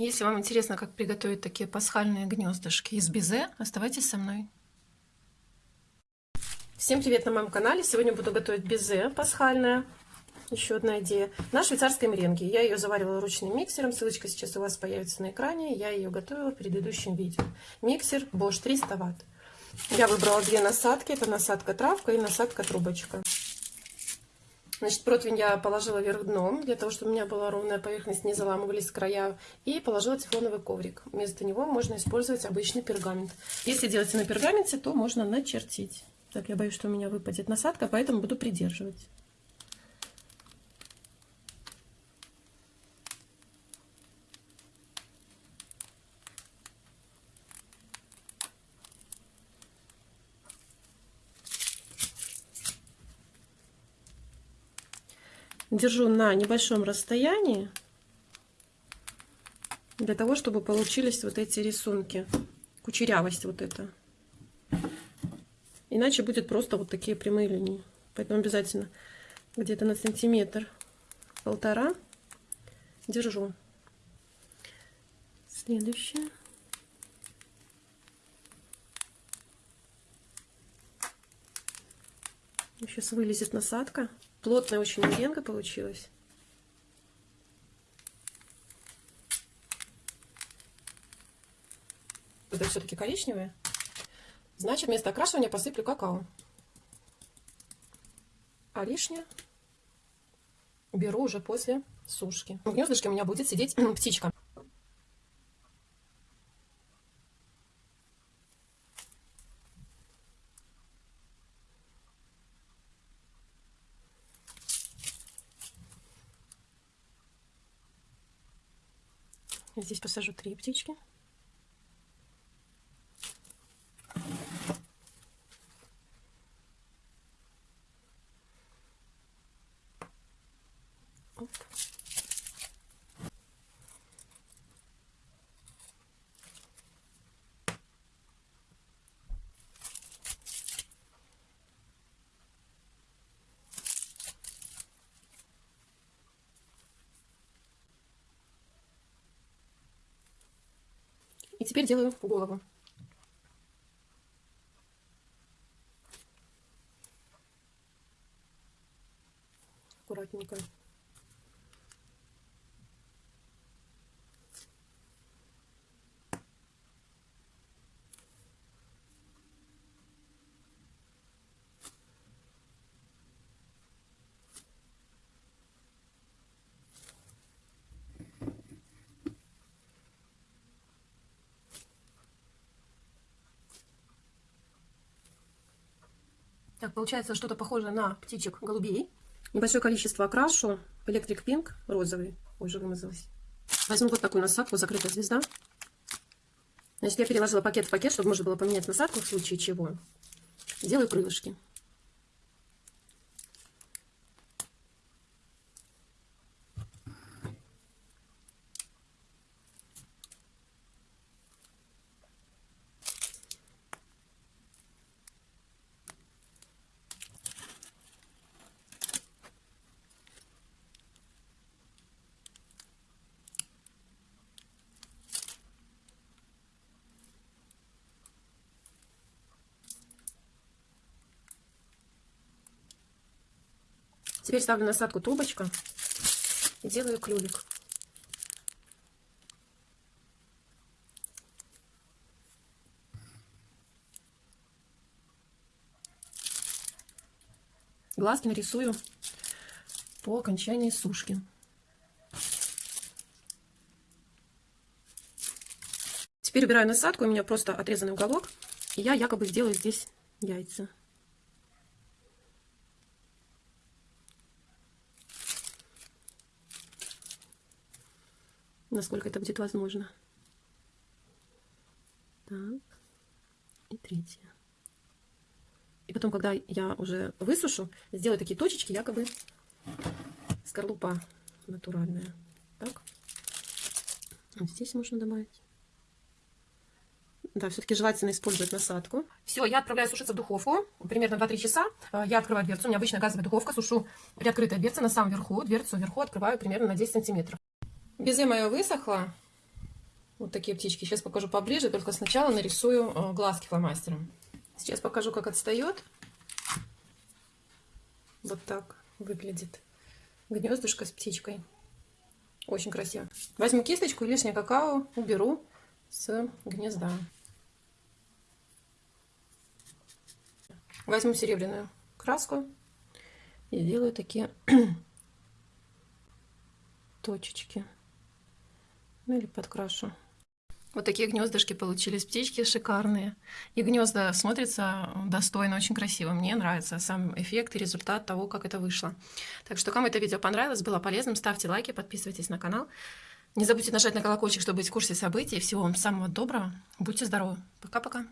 Если вам интересно, как приготовить такие пасхальные гнездышки из безе, оставайтесь со мной. Всем привет на моем канале! Сегодня буду готовить безе пасхальное. Еще одна идея. На швейцарской меренге. Я ее заваривала ручным миксером. Ссылочка сейчас у вас появится на экране. Я ее готовила в предыдущем видео. Миксер Bosch 300 Вт. Я выбрала две насадки. Это насадка травка и насадка трубочка. Значит, противень я положила вверх дном, для того, чтобы у меня была ровная поверхность, не заламывались края. И положила тефлоновый коврик. Вместо него можно использовать обычный пергамент. Если делаете на пергаменте, то можно начертить. Так, я боюсь, что у меня выпадет насадка, поэтому буду придерживать. Держу на небольшом расстоянии для того, чтобы получились вот эти рисунки, кучерявость вот эта. Иначе будет просто вот такие прямые линии. Поэтому обязательно где-то на сантиметр полтора держу. Следующее. Сейчас вылезет насадка. Плотная очень меренга получилась. Это все-таки коричневое. Значит, вместо окрашивания посыплю какао. А лишнее беру уже после сушки. В гнездышке у меня будет сидеть птичка. Здесь посажу три птички. Теперь делаю голову. Аккуратненько. Так, получается что-то похожее на птичек голубей. Небольшое количество окрашу. Electric Pink розовый. Уже вымазалась. Возьму вот такую насадку, закрытая звезда. Значит, я переложила пакет в пакет, чтобы можно было поменять насадку в случае чего. Делаю крылышки. Теперь ставлю насадку трубочка и делаю клювик. Глазки нарисую по окончании сушки. Теперь убираю насадку, у меня просто отрезанный уголок, и я якобы сделаю здесь яйца. Насколько это будет возможно. Так. И третье. И потом, когда я уже высушу, сделаю такие точечки, якобы скорлупа натуральная. Так. Вот здесь можно добавить. Да, все-таки желательно использовать насадку. Все, я отправляю сушиться в духовку. Примерно 2-3 часа. Я открываю дверцу. У меня обычная газовая духовка. Сушу приоткрытая дверца на самом верху. Дверцу вверху открываю примерно на 10 сантиметров. Безе мое высохло. Вот такие птички. Сейчас покажу поближе, только сначала нарисую э, глазки фломастером. Сейчас покажу, как отстает. Вот так выглядит гнездышко с птичкой. Очень красиво. Возьму кисточку и лишнее какао уберу с гнезда. Возьму серебряную краску и сделаю такие точечки. Ну или подкрашу. Вот такие гнездышки получились, птички шикарные. И гнезда смотрятся достойно, очень красиво. Мне нравится сам эффект и результат того, как это вышло. Так что, кому это видео понравилось, было полезным, ставьте лайки, подписывайтесь на канал. Не забудьте нажать на колокольчик, чтобы быть в курсе событий. Всего вам самого доброго. Будьте здоровы. Пока-пока.